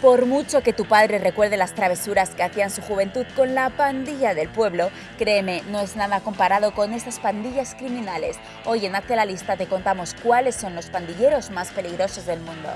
Por mucho que tu padre recuerde las travesuras que hacía en su juventud con la pandilla del pueblo, créeme, no es nada comparado con estas pandillas criminales. Hoy en Hazte la Lista te contamos cuáles son los pandilleros más peligrosos del mundo.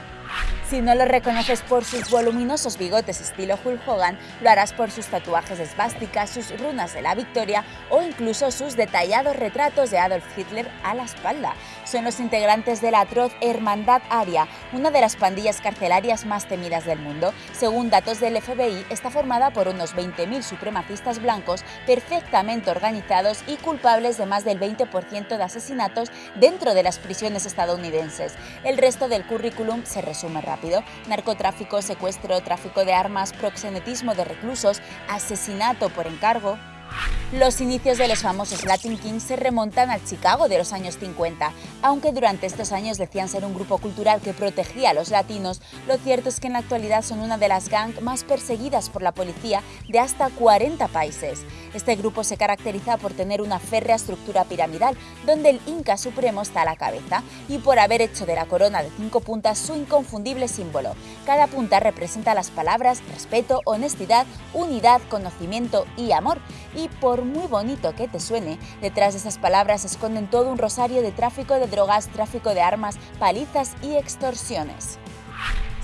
Si no lo reconoces por sus voluminosos bigotes estilo Hulk Hogan, lo harás por sus tatuajes esvásticas, sus runas de la victoria o incluso sus detallados retratos de Adolf Hitler a la espalda. Son los integrantes de la atroz Hermandad Aria, una de las pandillas carcelarias más temidas del mundo. Según datos del FBI, está formada por unos 20.000 supremacistas blancos perfectamente organizados y culpables de más del 20% de asesinatos dentro de las prisiones estadounidenses. El resto del currículum se resume rápido narcotráfico, secuestro, tráfico de armas, proxenetismo de reclusos, asesinato por encargo, los inicios de los famosos Latin Kings se remontan al Chicago de los años 50. Aunque durante estos años decían ser un grupo cultural que protegía a los latinos, lo cierto es que en la actualidad son una de las gangs más perseguidas por la policía de hasta 40 países. Este grupo se caracteriza por tener una férrea estructura piramidal, donde el Inca Supremo está a la cabeza, y por haber hecho de la corona de cinco puntas su inconfundible símbolo. Cada punta representa las palabras respeto, honestidad, unidad, conocimiento y amor. Y por muy bonito que te suene, detrás de esas palabras se esconden todo un rosario de tráfico de drogas, tráfico de armas, palizas y extorsiones.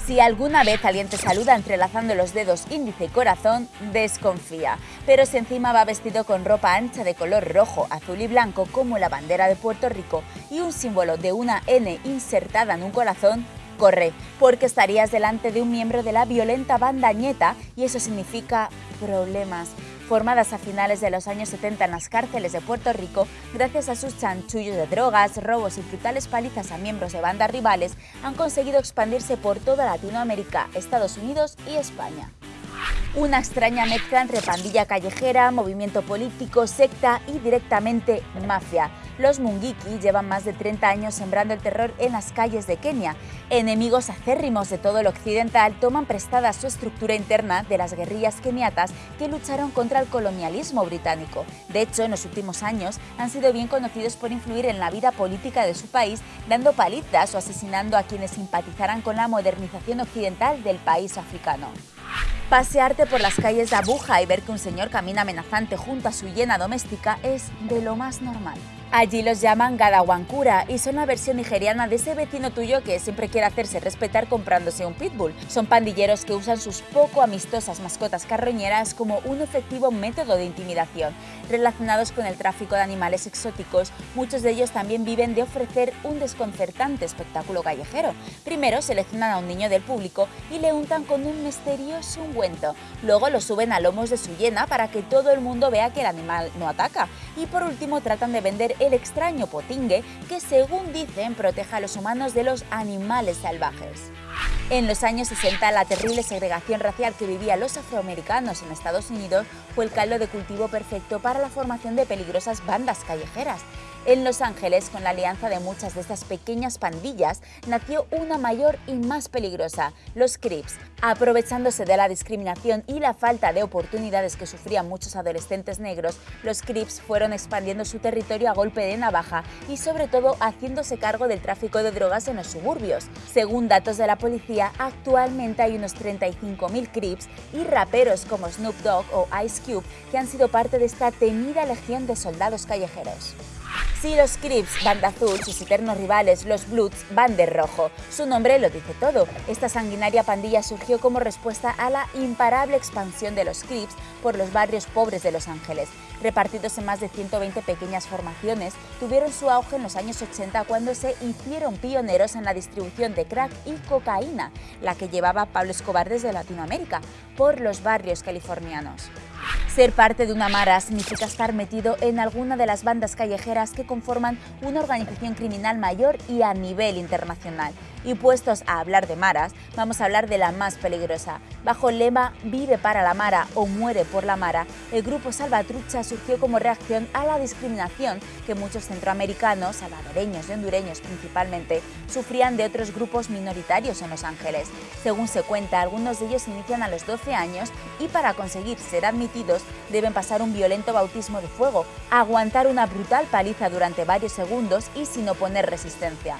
Si alguna vez alguien te saluda entrelazando los dedos índice y corazón, desconfía. Pero si encima va vestido con ropa ancha de color rojo, azul y blanco como la bandera de Puerto Rico y un símbolo de una N insertada en un corazón, corre, porque estarías delante de un miembro de la violenta banda Ñeta y eso significa problemas formadas a finales de los años 70 en las cárceles de Puerto Rico, gracias a sus chanchullos de drogas, robos y brutales palizas a miembros de bandas rivales, han conseguido expandirse por toda Latinoamérica, Estados Unidos y España. Una extraña mezcla entre pandilla callejera, movimiento político, secta y directamente mafia. Los Mungiki llevan más de 30 años sembrando el terror en las calles de Kenia. Enemigos acérrimos de todo lo occidental toman prestada su estructura interna de las guerrillas keniatas que lucharon contra el colonialismo británico. De hecho, en los últimos años han sido bien conocidos por influir en la vida política de su país, dando palizas o asesinando a quienes simpatizaran con la modernización occidental del país africano. Pasearte por las calles de Abuja y ver que un señor camina amenazante junto a su hiena doméstica es de lo más normal. Allí los llaman Gadawankura y son la versión nigeriana de ese vecino tuyo que siempre quiere hacerse respetar comprándose un pitbull. Son pandilleros que usan sus poco amistosas mascotas carroñeras como un efectivo método de intimidación. Relacionados con el tráfico de animales exóticos, muchos de ellos también viven de ofrecer un desconcertante espectáculo callejero. Primero seleccionan a un niño del público y le untan con un misterioso ungüento. Luego lo suben a lomos de su hiena para que todo el mundo vea que el animal no ataca. Y por último tratan de vender el extraño potingue que, según dicen, protege a los humanos de los animales salvajes. En los años 60, la terrible segregación racial que vivían los afroamericanos en Estados Unidos fue el caldo de cultivo perfecto para la formación de peligrosas bandas callejeras. En Los Ángeles, con la alianza de muchas de estas pequeñas pandillas, nació una mayor y más peligrosa, los Crips. Aprovechándose de la discriminación y la falta de oportunidades que sufrían muchos adolescentes negros, los Crips fueron expandiendo su territorio a golpe de navaja y sobre todo haciéndose cargo del tráfico de drogas en los suburbios. Según datos de la policía, actualmente hay unos 35.000 Crips y raperos como Snoop Dogg o Ice Cube que han sido parte de esta temida legión de soldados callejeros. Si los Crips van de azul, sus eternos rivales, los Bloods, van de rojo. Su nombre lo dice todo. Esta sanguinaria pandilla surgió como respuesta a la imparable expansión de los Crips por los barrios pobres de Los Ángeles. Repartidos en más de 120 pequeñas formaciones, tuvieron su auge en los años 80 cuando se hicieron pioneros en la distribución de crack y cocaína, la que llevaba Pablo Escobar desde Latinoamérica, por los barrios californianos. Ser parte de una mara significa estar metido en alguna de las bandas callejeras que conforman una organización criminal mayor y a nivel internacional. Y puestos a hablar de maras, vamos a hablar de la más peligrosa. Bajo el lema Vive para la Mara o Muere por la Mara, el grupo Salvatrucha surgió como reacción a la discriminación que muchos centroamericanos, salvadoreños y hondureños principalmente, sufrían de otros grupos minoritarios en Los Ángeles. Según se cuenta, algunos de ellos inician a los 12 años y para conseguir ser admitidos deben pasar un violento bautismo de fuego, aguantar una brutal paliza durante varios segundos y sin oponer resistencia.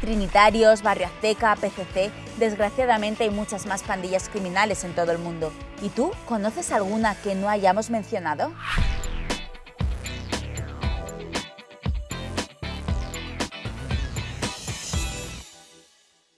Trinitarios, Barrio Azteca, PCC, desgraciadamente hay muchas más pandillas criminales en todo el mundo. ¿Y tú conoces alguna que no hayamos mencionado?